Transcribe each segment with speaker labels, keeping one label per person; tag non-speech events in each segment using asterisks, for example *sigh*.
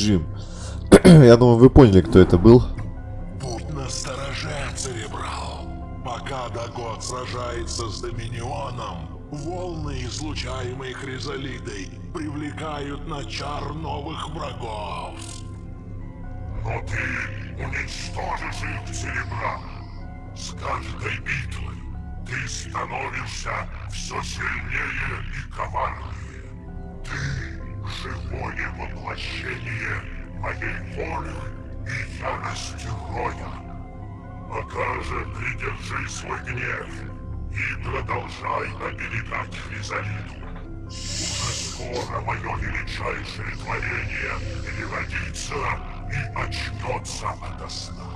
Speaker 1: Джим. *clears throat* Я думаю, вы поняли, кто это был.
Speaker 2: Будь настороже, Церебрал. Пока Дагот сражается с Доминионом, волны, излучаемые Хризалидой, привлекают на чар новых врагов.
Speaker 3: Но ты уничтожишь их, Церебрал. С каждой битвой ты становишься все сильнее и коварнее. Живое воплощение моей воли и ярости роя. Пока же придержи свой гнев и продолжай оберегать Хризалиду. Уже скоро мое величайшее творение переродится и очнется ото сна.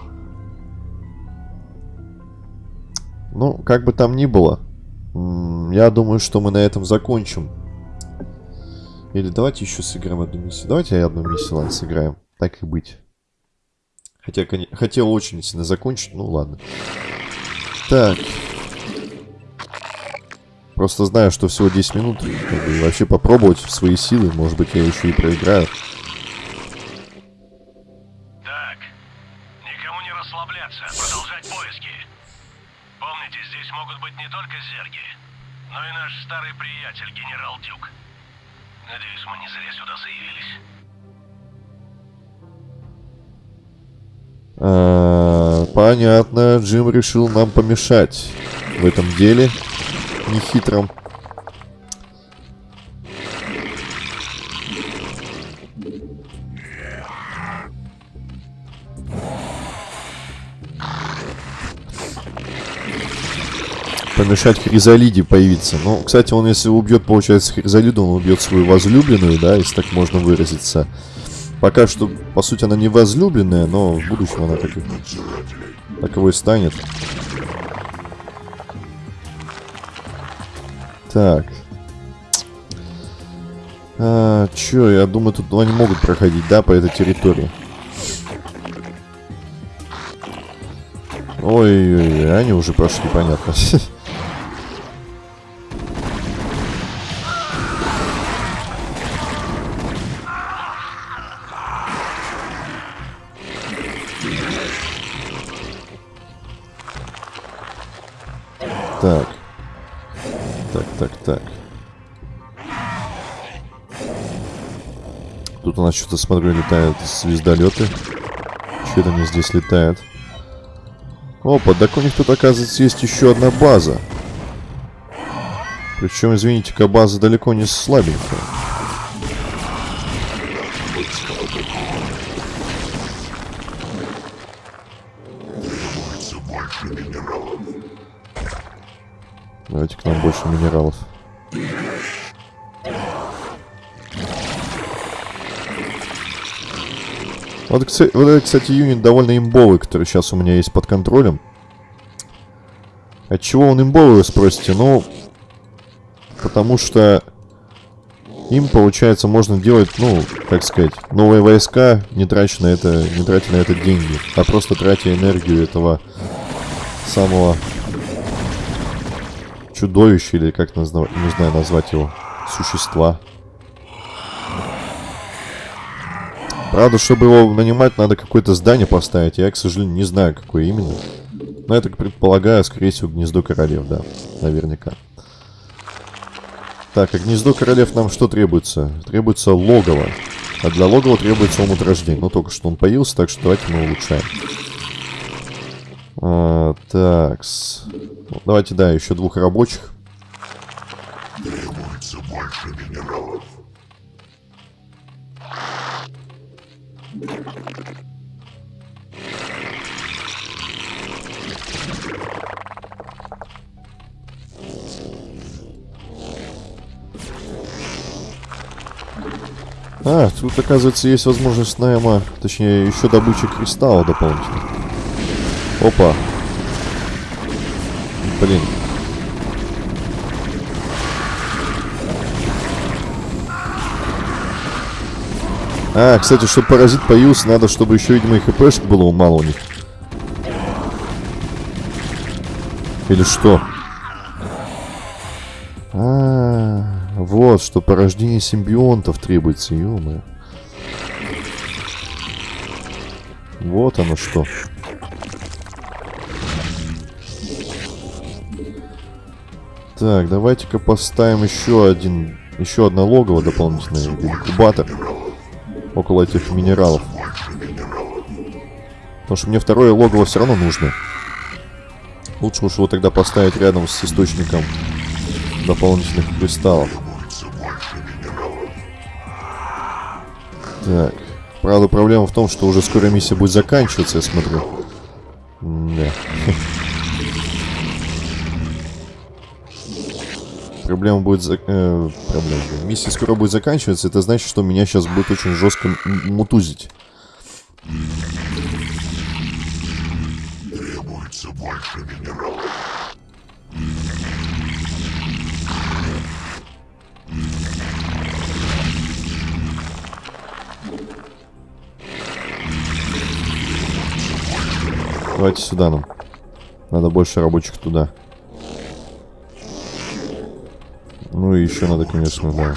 Speaker 1: Ну, как бы там ни было, я думаю, что мы на этом закончим. Или давайте еще сыграем одну миссию. Давайте одну миссию, ладно, сыграем. Так и быть. Хотя, хотел очень сильно закончить, ну ладно. Так. Просто знаю, что всего 10 минут. И вообще попробовать свои силы. Может быть, я еще и проиграю.
Speaker 4: Так. Никому не расслабляться. Продолжать поиски. Помните, здесь могут быть не только зерги, но и наш старый приятель, генерал Дюк. Надеюсь, мы не зря сюда заявились.
Speaker 1: А, понятно, Джим решил нам помешать в этом деле нехитром. Помешать Хризалиде появиться. Ну, кстати, он если убьет, получается, Хризалиду, он убьет свою возлюбленную, да, если так можно выразиться. Пока что, по сути, она не возлюбленная, но в будущем она так таковой станет. Так. А, чё, я думаю, тут они могут проходить, да, по этой территории. Ой-ой-ой, они уже прошли, понятно. *laughs* Так. Так, так, так. Тут у нас что-то, смотрю, летают звездолеты. Что это они здесь летают? Опа, так у них тут, оказывается, есть еще одна база. Причем, извините-ка, база далеко не слабенькая. Давайте к нам больше минералов. Вот, вот этот, кстати, юнит довольно имбовый, который сейчас у меня есть под контролем. От чего он имбовый, вы спросите? Ну, потому что им, получается, можно делать, ну, как сказать, новые войска, не тратя на это, не тратя на это деньги, а просто тратя энергию этого самого чудовища, или как не знаю назвать его, существа. Правда, чтобы его нанимать, надо какое-то здание поставить. Я, к сожалению, не знаю, какое именно. Но я так предполагаю, скорее всего, гнездо королев, да. Наверняка. Так, а гнездо королев нам что требуется? Требуется логово. А для логова требуется омут рождения. Но только что он появился, так что давайте мы улучшаем. А, так. Ну, давайте, да, еще двух рабочих.
Speaker 3: Требуется больше минералов.
Speaker 1: А, тут, оказывается, есть возможность найма, точнее, еще добычи кристалла дополнительно. Опа. Блин. А, кстати, чтобы паразит появился, надо, чтобы еще, видимо, и хпшек было мало у них. Или что? А, -а, -а вот, что порождение симбионтов требуется, ё Вот оно что. Так, давайте-ка поставим еще один, еще одно логово дополнительное, инкубатор около этих минералов. Потому что мне второе логово все равно нужно. Лучше уж его тогда поставить рядом с источником дополнительных кристаллов. Так. Правда, проблема в том, что уже скоро миссия будет заканчиваться, я смотрю. Да. *laughs* Проблема будет... За... Э, проблема. Миссия скоро будет заканчиваться. Это значит, что меня сейчас будет очень жестко мутузить.
Speaker 3: Требуется больше минералов.
Speaker 1: Давайте сюда нам. Надо больше рабочих туда. Ну и еще надо, конечно, да.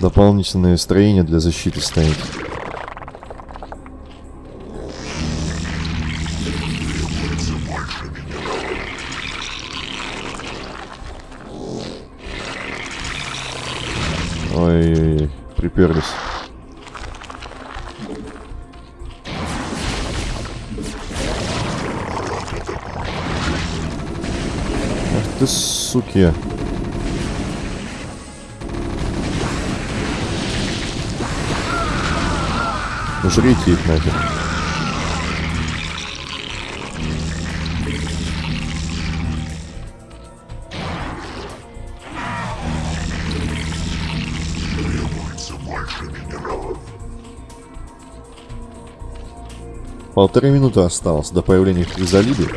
Speaker 1: Дополнительное строение для защиты ставить. Ой-ой-ой, приперлись. Суки. Жрите их
Speaker 3: минералов.
Speaker 1: Полторы минуты осталось до появления хризалиды.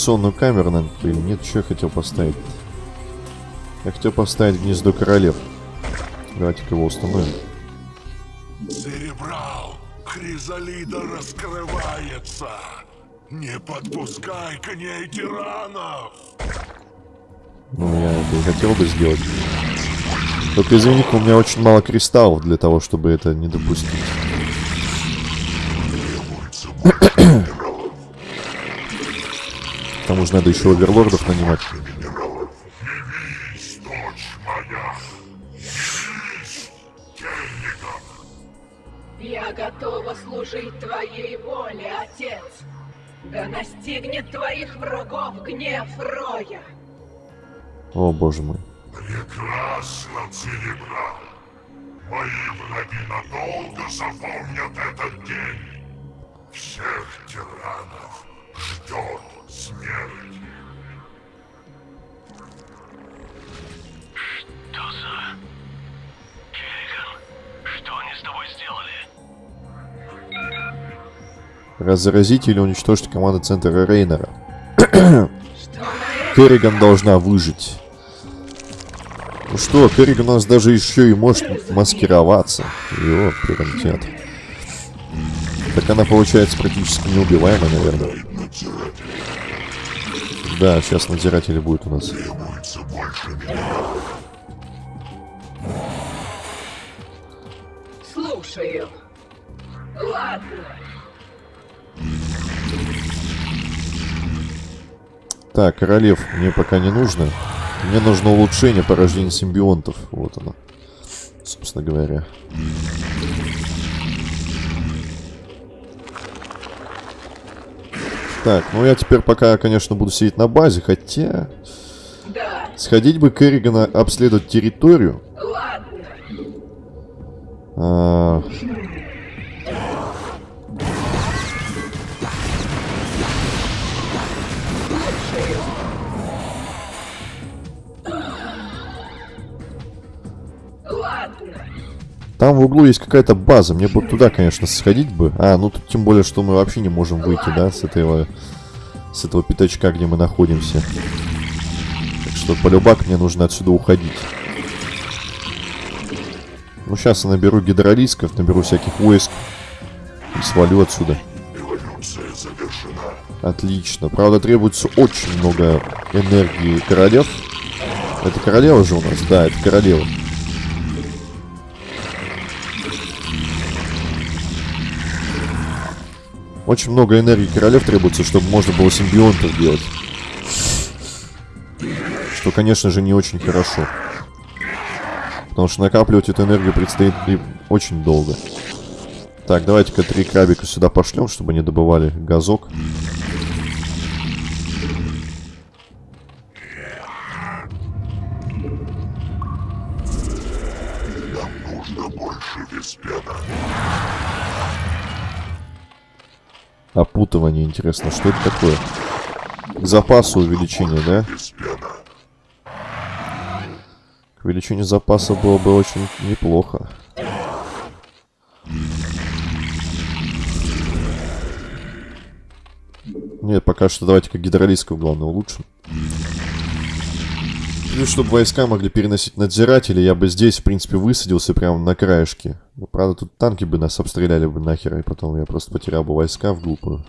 Speaker 1: Эволюционную камеру, наверное, блин, нет, что я хотел поставить. Я хотел поставить гнездо королев. Давайте-ка его установим.
Speaker 2: Церебрал, Хризалида раскрывается. Не подпускай к ней тиранов.
Speaker 1: Ну, я это и хотел бы сделать. Только извини у меня очень мало кристаллов для того, чтобы это не допустить. *clears throat* тому же надо еще оверлордов нанимать.
Speaker 5: Я готова служить твоей воле, отец. Да настигнет твоих врагов гнев Роя.
Speaker 1: О, боже мой.
Speaker 3: Прекрасно, Церебрал. Мои враги надолго запомнят этот день. Всех тиранов ждет смерть.
Speaker 4: Что?
Speaker 1: Разразить или уничтожить команду центра Рейнера. *coughs* Керриган должна выжить. Ну что, Керриган у нас даже еще и может маскироваться. Его приоритет. Так она получается практически неубиваемая, наверное. Да, сейчас надзиратели будет у нас.
Speaker 5: Слушаю? Ладно.
Speaker 1: Так, королев мне пока не нужно. Мне нужно улучшение порождения симбионтов. Вот оно. Собственно говоря. Так, ну я теперь пока, конечно, буду сидеть на базе, хотя... Сходить бы Керригана обследовать территорию.
Speaker 5: ладно.
Speaker 1: А, Там в углу есть какая-то база. Мне бы туда, конечно, сходить бы. А, ну тут тем более, что мы вообще не можем выйти, да, с этого... С этого пятачка, где мы находимся. Так что, полюбак, мне нужно отсюда уходить. Ну, сейчас я наберу гидролисков, наберу всяких войск. И свалю отсюда. Отлично. Правда, требуется очень много энергии королев. Это королева же у нас? Да, это королева. Очень много энергии королев требуется, чтобы можно было симбионтов делать. Что, конечно же, не очень хорошо. Потому что накапливать эту энергию предстоит очень долго. Так, давайте-ка три крабика сюда пошлем, чтобы они добывали газок. Опутывание, интересно, что это такое? К запасу увеличение, да? Увеличению запаса было бы очень неплохо. Нет, пока что давайте-ка гидролисков, главное, улучшим. Плюс, чтобы войска могли переносить надзиратели, я бы здесь, в принципе, высадился прямо на краешке. Ну, правда, тут танки бы нас обстреляли бы нахер, и потом я просто потерял бы войска в глупую.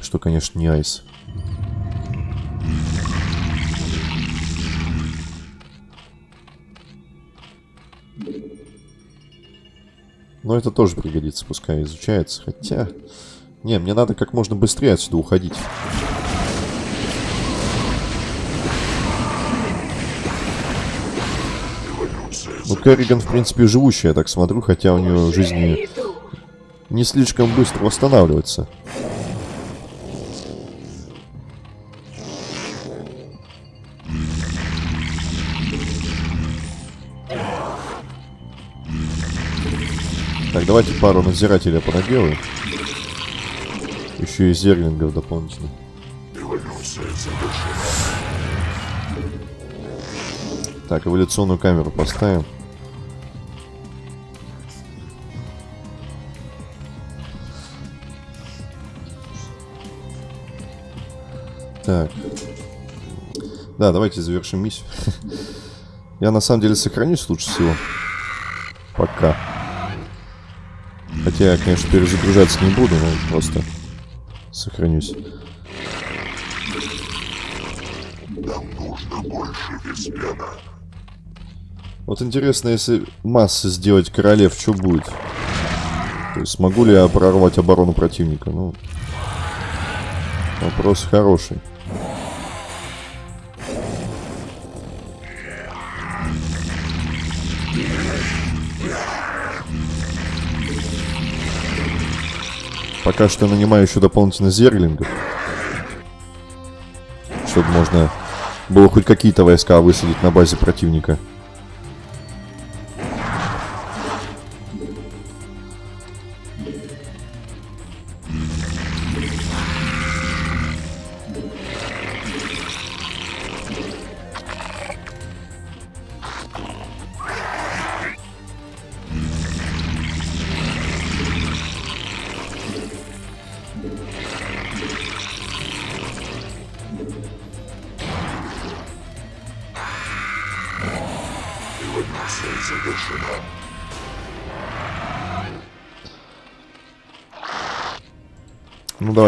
Speaker 1: Что, конечно, не айс. Но это тоже пригодится, пускай изучается. Хотя... Не, мне надо как можно быстрее отсюда уходить. Ну, Керриган, в принципе, живущая, я так смотрю, хотя у нее жизни не слишком быстро восстанавливается. Так, давайте пару надзирателей понаделаю. Еще и зерлингов дополнительно.
Speaker 3: Эволюция завершена.
Speaker 1: Так, эволюционную камеру поставим. Так. Да, давайте завершим миссию. *laughs* Я на самом деле сохранюсь лучше всего. Пока. Хотя я, конечно, перезагружаться не буду, но просто сохранюсь.
Speaker 3: Нам нужно больше виспена.
Speaker 1: Вот интересно, если массы сделать королев, что будет? То есть смогу ли я прорвать оборону противника? Ну, вопрос хороший. Пока что нанимаю еще дополнительно зерлингов. Чтобы можно было хоть какие-то войска высадить на базе противника.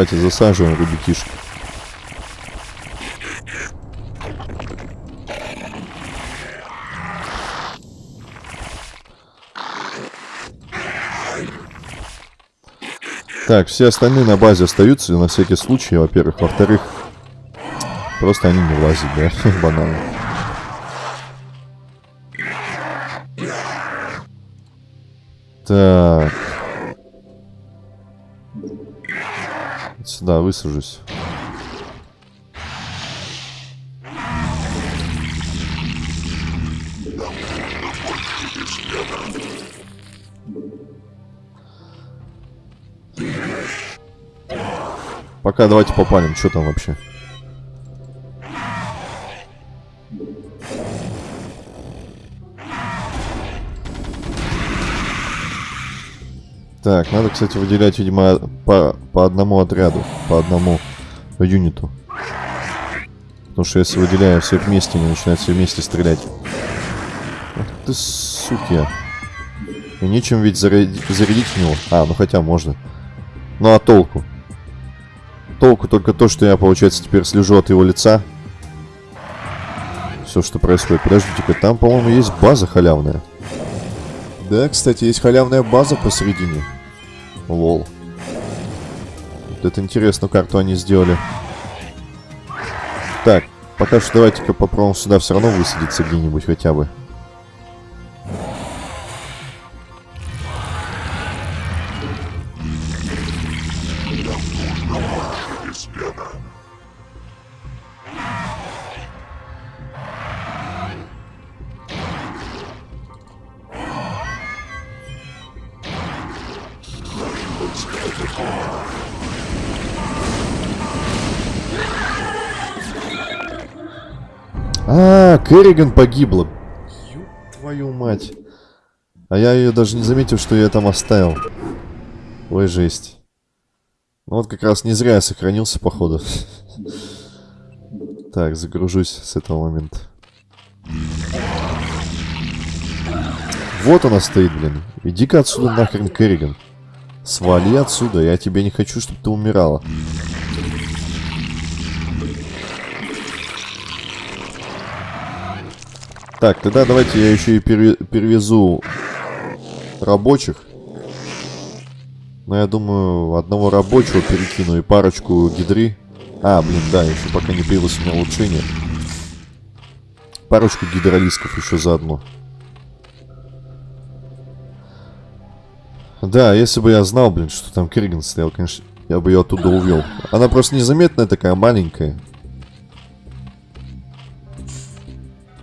Speaker 1: Давайте засаживаем ребятишек. Так, все остальные на базе остаются на всякий случай, во-первых. Во-вторых, просто они не влазят, да, *laughs* банально. Так. Сюда высажусь. Пока давайте попалим, что там вообще. Так, надо, кстати, выделять, видимо, по, по одному отряду, по одному юниту. Потому что если выделяю все вместе, они начинают все вместе стрелять. Ах ты, суки. И нечем ведь зарядить, зарядить в него. А, ну хотя можно. Ну а толку? Толку только то, что я, получается, теперь слежу от его лица. Все, что происходит. Подождите-ка, там, по-моему, есть база халявная. Да, кстати, есть халявная база посередине. Лол. Вот это интересную карту они сделали. Так, пока что давайте-ка попробуем сюда все равно высадиться где-нибудь хотя бы. Керриган погибла. Ю твою мать. А я ее даже не заметил, что я там оставил. Ой, жесть. Ну вот как раз не зря я сохранился, походу. *laughs* Так, загружусь с этого момента. Вот она стоит, блин. Иди-ка отсюда нахрен, Керриган. Свали отсюда, я тебе не хочу, чтобы ты умирала. Так, тогда давайте я еще и пере- перевезу рабочих. Но я думаю, одного рабочего перекину и парочку гидри. А, блин, да, еще пока не появилось у меня улучшение. Парочку гидролисков еще заодно. Да, если бы я знал, блин, что там Керриган стоял, конечно, я бы ее оттуда увел. Она просто незаметная такая, маленькая.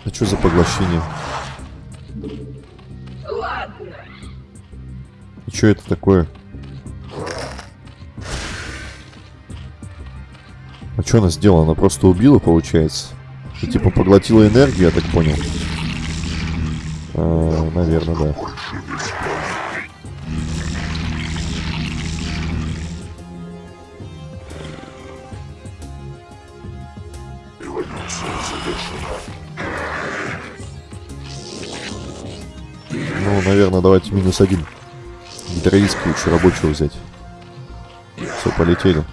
Speaker 1: А что за поглощение?
Speaker 5: Ладно.
Speaker 1: И что это такое? А что она сделала? Она просто убила, получается? И типа поглотила энергию, я так понял. А, наверное, да. Ну, наверное, давайте минус один. Гидроиска лучше рабочего взять. Все, полетели.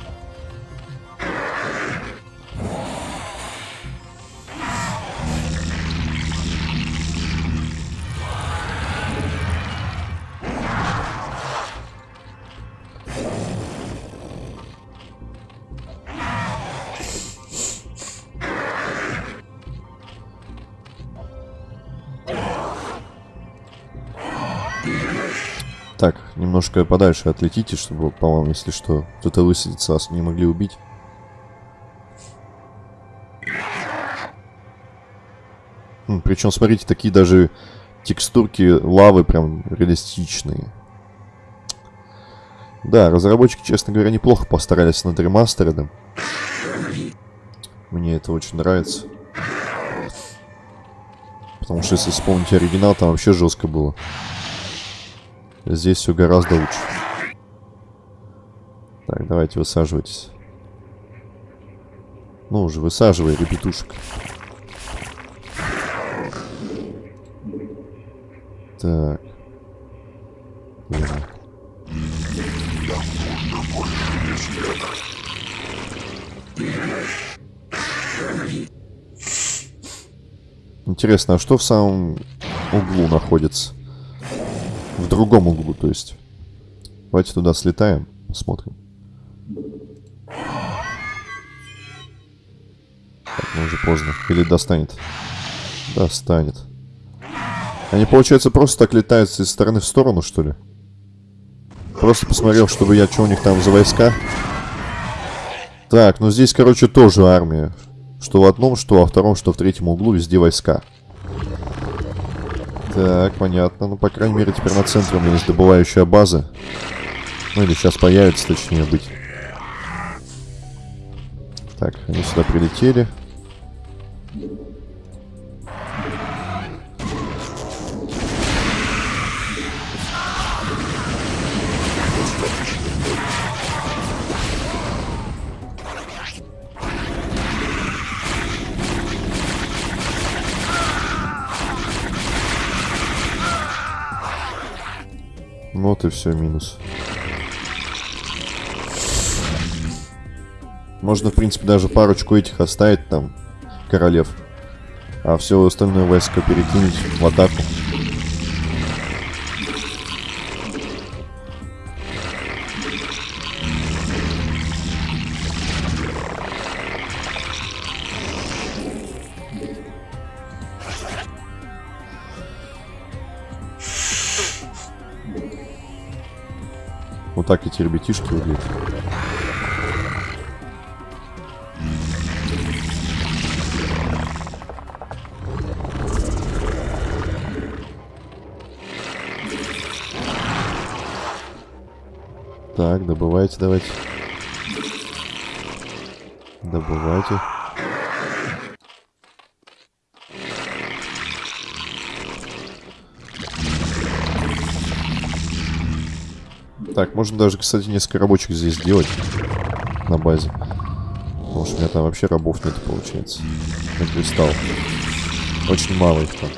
Speaker 1: Немножко подальше отлетите, чтобы, по-моему, если что, кто-то высадится, вас не могли убить. причем, смотрите, такие даже текстурки лавы прям реалистичные. Да, разработчики, честно говоря, неплохо постарались над ремастером. Мне это очень нравится. Потому что, если вспомнить оригинал, там вообще жестко было. Здесь все гораздо лучше. Так, давайте высаживайтесь. Ну уже, высаживай, ребятушек. Так. Интересно, а что в самом углу находится? В другом углу, то есть. Давайте туда слетаем, посмотрим. Так, ну уже поздно. Или достанет? Достанет. Они, получается, просто так летают из стороны в сторону, что ли? Просто посмотрел, чтобы я, что у них там за войска. Так, ну здесь, короче, тоже армия. Что в одном, что во втором, что в третьем углу, везде войска. Так, понятно. Ну, по крайней мере, теперь на центре у меня есть добывающая база. Ну, или сейчас появится, точнее быть. Так, они сюда прилетели. Вот и все, минус. Можно, в принципе, даже парочку этих оставить там, королев. А все остальное войско перекинуть в атаку. Вот так эти ребятишки выглядят. Так, добывайте давайте. Добывайте. Так, можно даже, кстати, несколько рабочих здесь сделать на базе. Потому что у меня там вообще рабов нет, получается. На кристалл. Очень мало их там.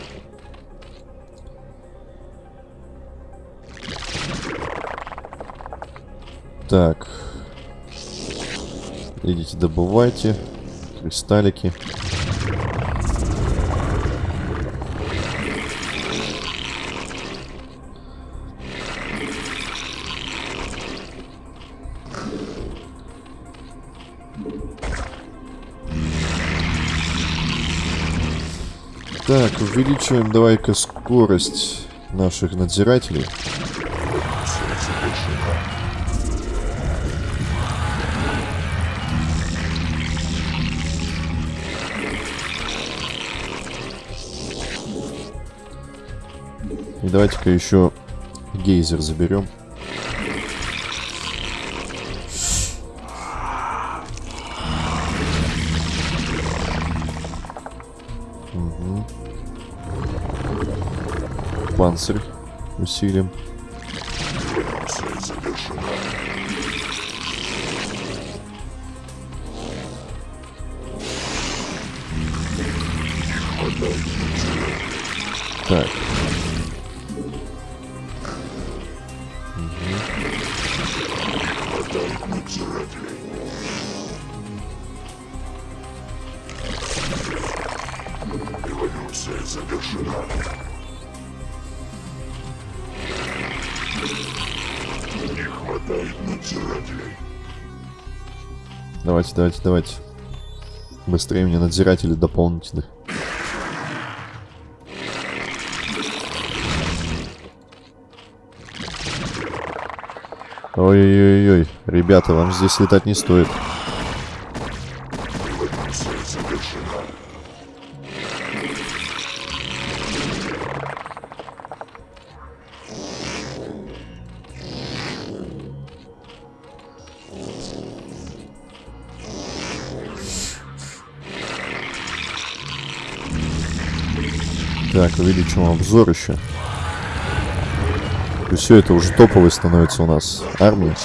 Speaker 1: Так. Идите, добывайте. Кристаллики. Так, увеличиваем давай-ка скорость наших надзирателей. И давайте-ка еще гейзер заберем. Панцирь усилим. Давайте. Быстрее мне надзиратели дополнительных. Ой-ой-ой, ребята, вам здесь летать не стоит. Так, увеличим обзор еще. И все это уже топовый становится у нас. Армия.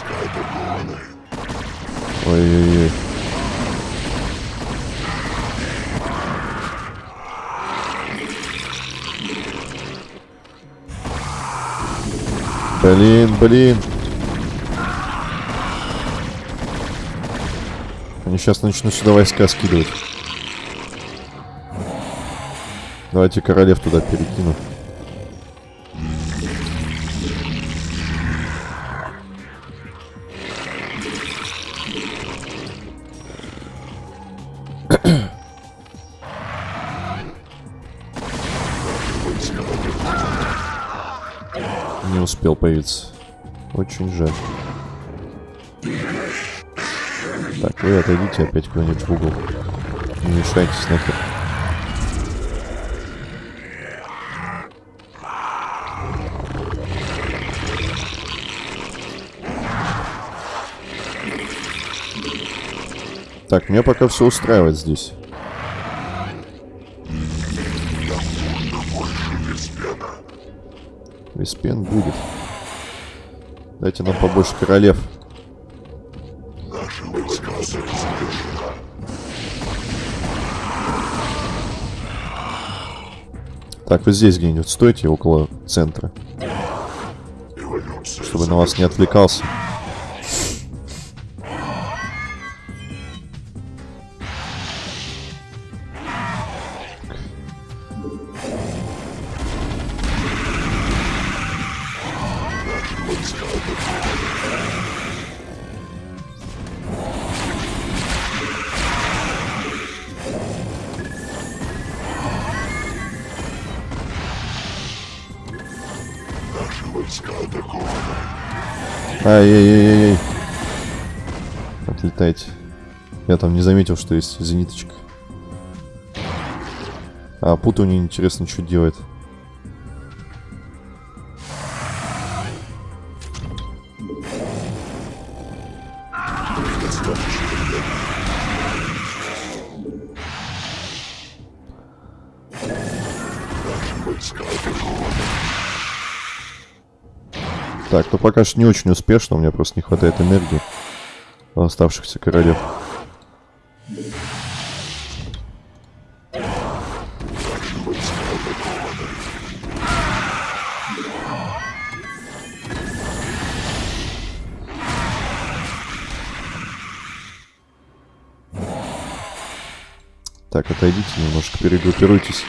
Speaker 1: Ой-ой-ой. Блин, блин. Они сейчас начнут сюда войска скидывать. Давайте королев туда перекину. Не успел появиться. Очень жаль. Так, вы отойдите опять куда-нибудь в угол. Не мешайтесь нахер. Так, меня пока все устраивает здесь. Веспен будет. Дайте нам побольше королев. Так, вы здесь где-нибудь стойте, около центра. Чтобы на вас не отвлекался. Ай-яй-яй-яй. Отлетайте. Я там не заметил, что есть зениточка. А пута у нее интересно, что делает. Так, ну пока что не очень успешно, у меня просто не хватает энергии оставшихся королев. Так, отойдите немножко, перегруппируйтесь.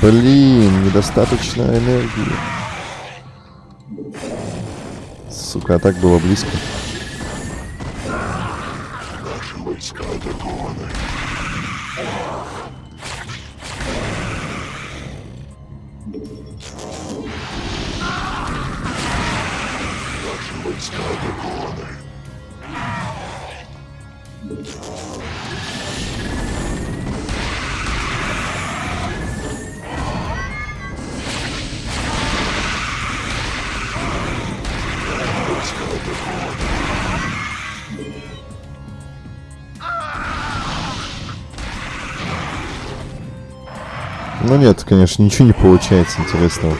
Speaker 1: Блин, недостаточно энергии. Сука, а так было близко. Нет, конечно, ничего не получается интересного.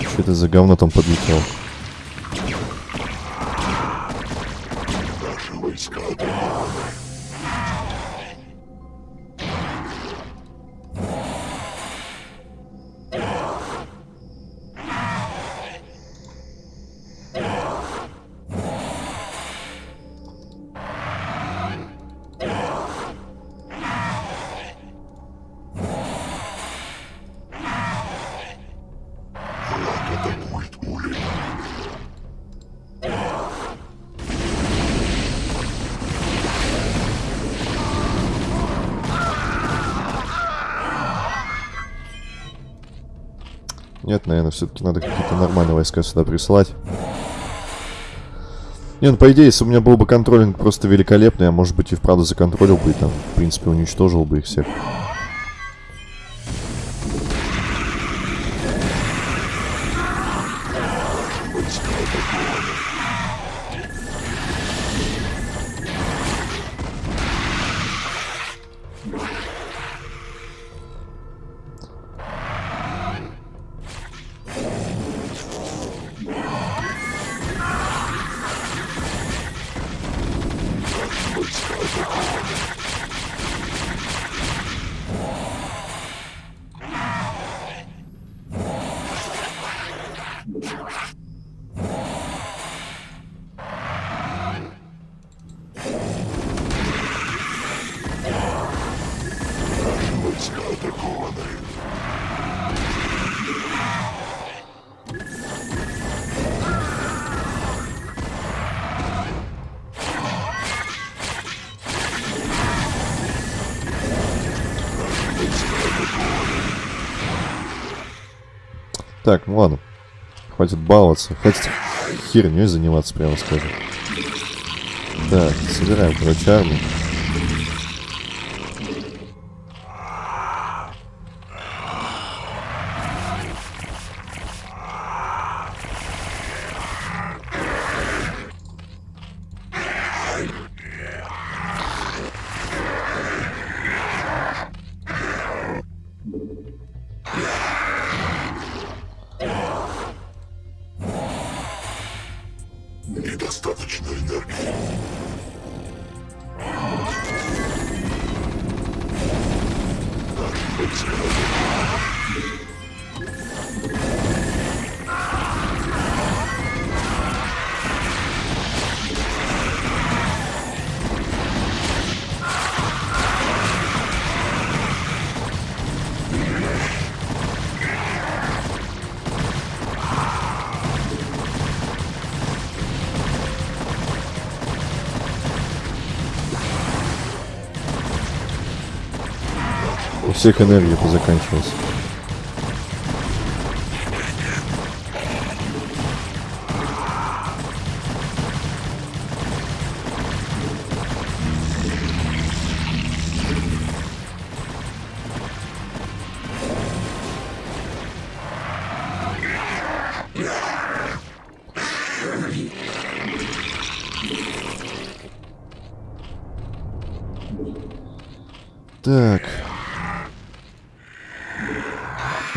Speaker 1: Что это за говно там подлетело? Нет, наверное, все-таки надо какие-то нормальные войска сюда присылать. Не, ну по идее, если у меня был бы контролинг просто великолепный, я, может быть, и вправду законтролил бы и там, в принципе, уничтожил бы их всех. Так, ну ладно. Хватит баловаться. Хватит херней заниматься, прямо скажем. Так, собираем, короче, армию. Всех энергия позаканчивалась.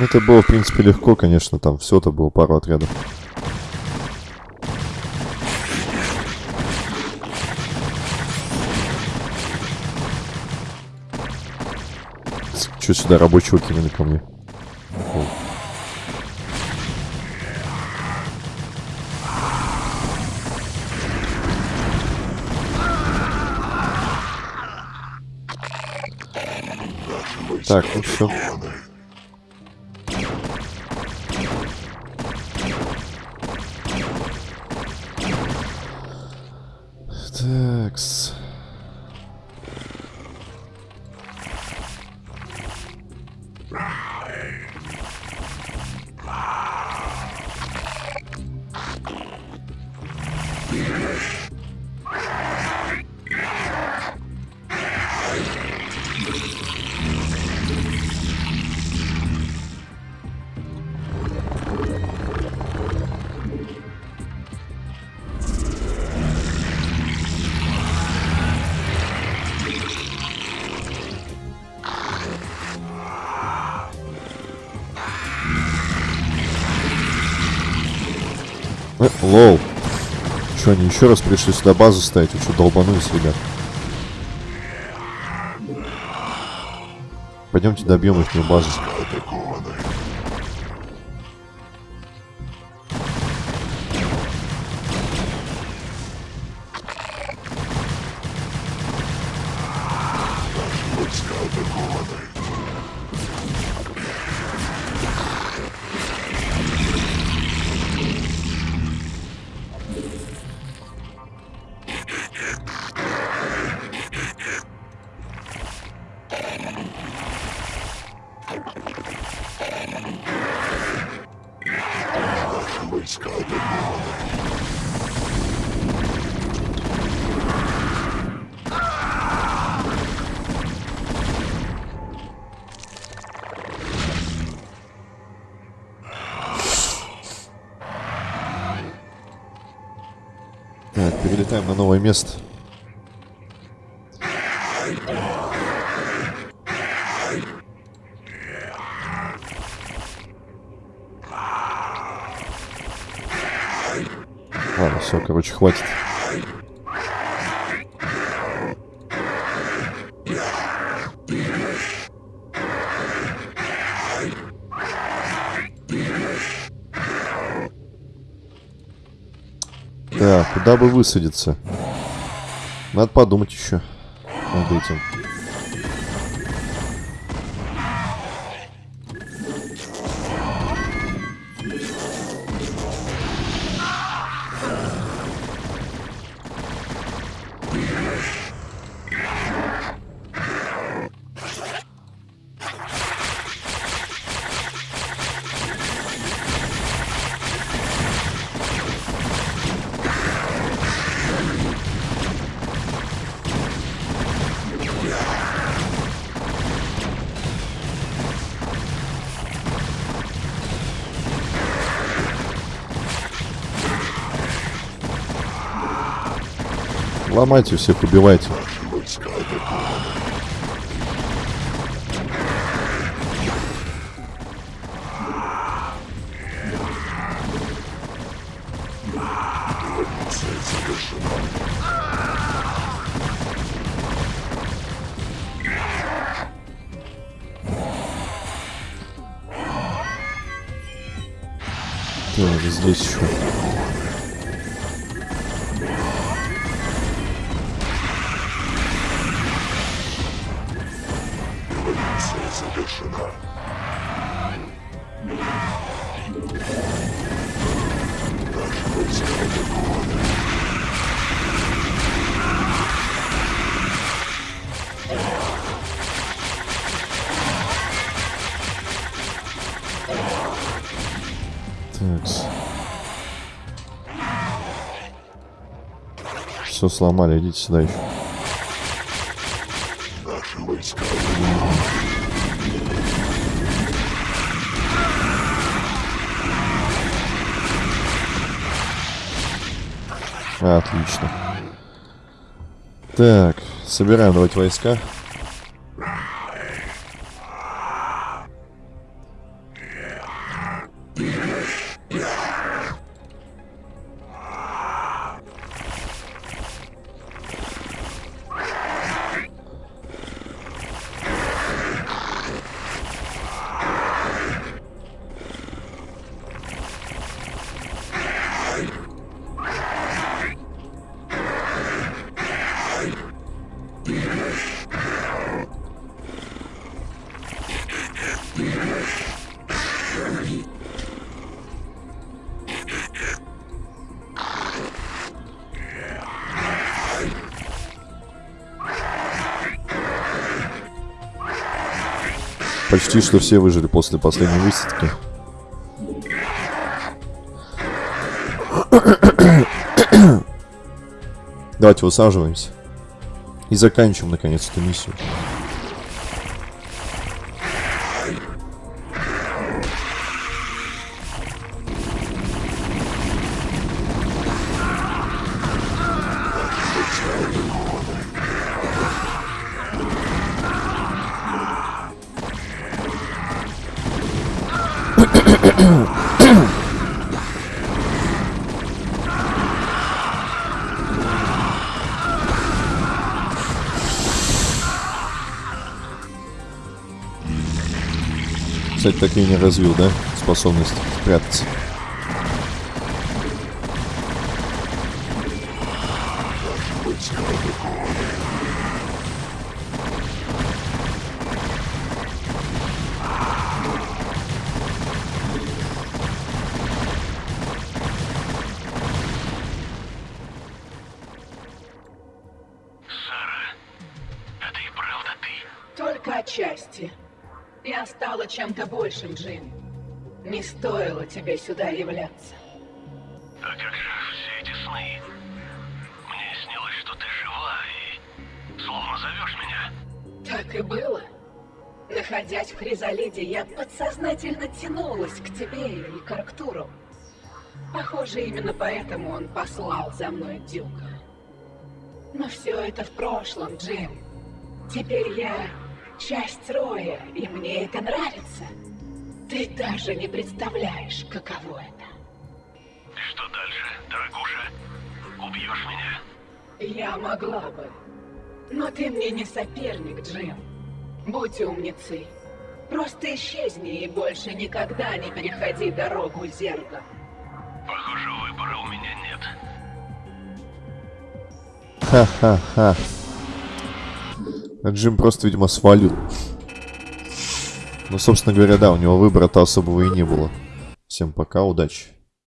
Speaker 1: Это было, в принципе, легко, конечно, там все-то было пару отрядов. Че сюда рабочего кинули ко мне? Так, ну все. Еще раз пришли сюда базу ставить? Вы что, долбанулись, ребят? Пойдемте добьем их базу. Так, перелетаем на новое место. Ладно, все, короче, хватит. Так, куда бы высадиться? Надо подумать еще над этим. Ломайте всех, убивайте.
Speaker 3: Завершена.
Speaker 1: Все сломали, идите сюда еще. Отлично. Так, собираем давайте войска. Почти что все выжили после последней высадки. Давайте высаживаемся. И заканчиваем, наконец, эту миссию. Кстати, так и не развил, да? Способность прятаться.
Speaker 3: войска атакованы.
Speaker 4: Сара, это и правда ты?
Speaker 5: Только отчасти. Я стала чем-то большим, Джим. Не стоило тебе сюда являться.
Speaker 4: А как же все эти сны? Мне снилось, что ты жива и словно зовешь меня.
Speaker 5: Так и было. Находясь в Хризалиде, я подсознательно тянулась к тебе и к Арктуру. Похоже, именно поэтому он послал за мной Дюка. Но все это в прошлом, Джим. Теперь я часть Роя, и мне это нравится. Ты даже не представляешь, каково это.
Speaker 4: Что дальше, дорогуша? Убьешь меня?
Speaker 5: Я могла бы. Но ты мне не соперник, Джим. Будь умницей. Просто исчезни и больше никогда не переходи дорогу зерга.
Speaker 4: Похоже, выбора у меня нет.
Speaker 1: Ха-ха-ха. А Джим просто, видимо, свалил. Ну, собственно говоря, да, у него выбора-то особого и не было. Всем пока, удачи.